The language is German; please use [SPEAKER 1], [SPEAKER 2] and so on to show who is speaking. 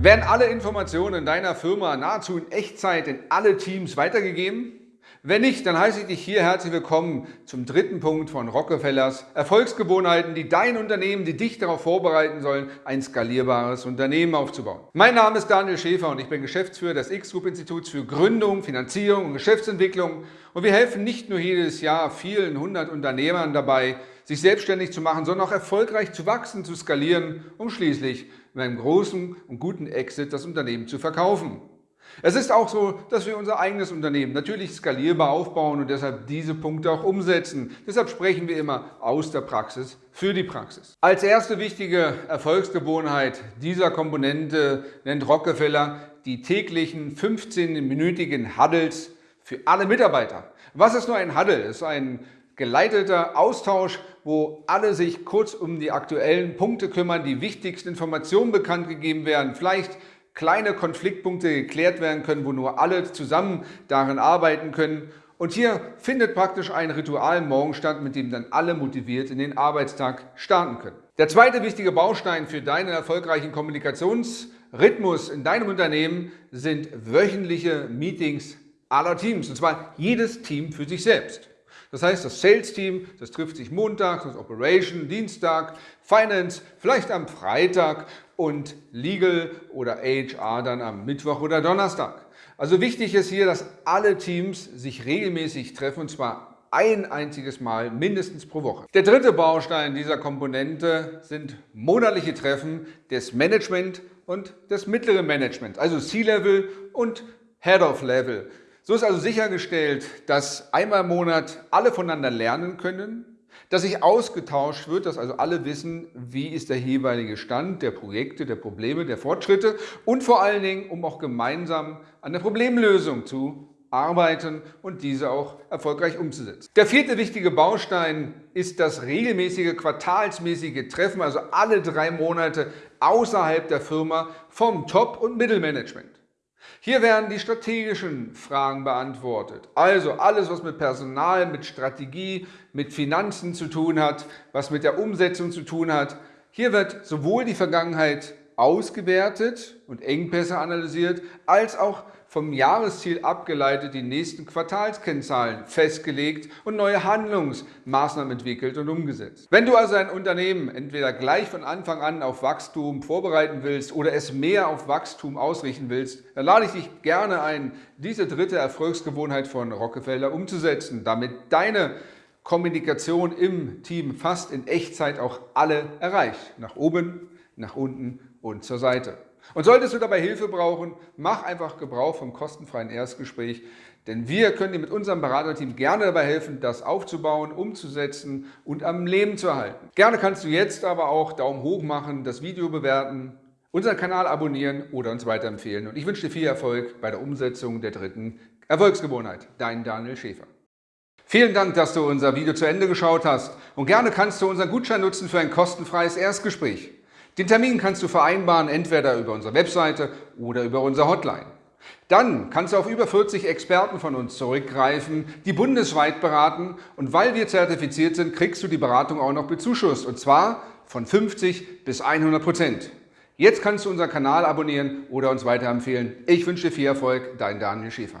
[SPEAKER 1] Werden alle Informationen deiner Firma nahezu in Echtzeit in alle Teams weitergegeben? Wenn nicht, dann heiße ich dich hier herzlich willkommen zum dritten Punkt von Rockefellers Erfolgsgewohnheiten, die dein Unternehmen, die dich darauf vorbereiten sollen, ein skalierbares Unternehmen aufzubauen. Mein Name ist Daniel Schäfer und ich bin Geschäftsführer des X-Group-Instituts für Gründung, Finanzierung und Geschäftsentwicklung und wir helfen nicht nur jedes Jahr vielen hundert Unternehmern dabei, sich selbstständig zu machen, sondern auch erfolgreich zu wachsen, zu skalieren, um schließlich mit einem großen und guten Exit das Unternehmen zu verkaufen. Es ist auch so, dass wir unser eigenes Unternehmen natürlich skalierbar aufbauen und deshalb diese Punkte auch umsetzen. Deshalb sprechen wir immer aus der Praxis für die Praxis. Als erste wichtige Erfolgsgewohnheit dieser Komponente nennt Rockefeller die täglichen 15-minütigen Huddles für alle Mitarbeiter. Was ist nur ein Huddle? Es ist ein geleiteter Austausch, wo alle sich kurz um die aktuellen Punkte kümmern, die wichtigsten Informationen bekannt gegeben werden, vielleicht kleine Konfliktpunkte geklärt werden können, wo nur alle zusammen darin arbeiten können. Und hier findet praktisch ein Ritual morgen statt, mit dem dann alle motiviert in den Arbeitstag starten können. Der zweite wichtige Baustein für deinen erfolgreichen Kommunikationsrhythmus in deinem Unternehmen sind wöchentliche Meetings aller Teams, und zwar jedes Team für sich selbst. Das heißt, das Sales-Team, das trifft sich Montag, das Operation, Dienstag, Finance, vielleicht am Freitag und Legal oder HR dann am Mittwoch oder Donnerstag. Also wichtig ist hier, dass alle Teams sich regelmäßig treffen und zwar ein einziges Mal mindestens pro Woche. Der dritte Baustein dieser Komponente sind monatliche Treffen des Management und des mittleren Management, also C-Level und Head-of-Level. So ist also sichergestellt, dass einmal im Monat alle voneinander lernen können, dass sich ausgetauscht wird, dass also alle wissen, wie ist der jeweilige Stand der Projekte, der Probleme, der Fortschritte und vor allen Dingen, um auch gemeinsam an der Problemlösung zu arbeiten und diese auch erfolgreich umzusetzen. Der vierte wichtige Baustein ist das regelmäßige quartalsmäßige Treffen, also alle drei Monate außerhalb der Firma vom Top- und Mittelmanagement. Hier werden die strategischen Fragen beantwortet. Also alles, was mit Personal, mit Strategie, mit Finanzen zu tun hat, was mit der Umsetzung zu tun hat. Hier wird sowohl die Vergangenheit ausgewertet und Engpässe analysiert, als auch vom Jahresziel abgeleitet die nächsten Quartalskennzahlen festgelegt und neue Handlungsmaßnahmen entwickelt und umgesetzt. Wenn du also ein Unternehmen entweder gleich von Anfang an auf Wachstum vorbereiten willst oder es mehr auf Wachstum ausrichten willst, dann lade ich dich gerne ein, diese dritte Erfolgsgewohnheit von Rockefeller umzusetzen, damit deine Kommunikation im Team fast in Echtzeit auch alle erreicht. Nach oben, nach unten und zur Seite. Und solltest du dabei Hilfe brauchen, mach einfach Gebrauch vom kostenfreien Erstgespräch, denn wir können dir mit unserem Beraterteam gerne dabei helfen, das aufzubauen, umzusetzen und am Leben zu erhalten. Gerne kannst du jetzt aber auch Daumen hoch machen, das Video bewerten, unseren Kanal abonnieren oder uns weiterempfehlen. Und ich wünsche dir viel Erfolg bei der Umsetzung der dritten Erfolgsgewohnheit. Dein Daniel Schäfer. Vielen Dank, dass du unser Video zu Ende geschaut hast und gerne kannst du unseren Gutschein nutzen für ein kostenfreies Erstgespräch. Den Termin kannst du vereinbaren, entweder über unsere Webseite oder über unsere Hotline. Dann kannst du auf über 40 Experten von uns zurückgreifen, die bundesweit beraten und weil wir zertifiziert sind, kriegst du die Beratung auch noch bezuschusst und zwar von 50 bis 100 Prozent. Jetzt kannst du unseren Kanal abonnieren oder uns weiterempfehlen. Ich wünsche dir viel Erfolg, dein Daniel Schäfer.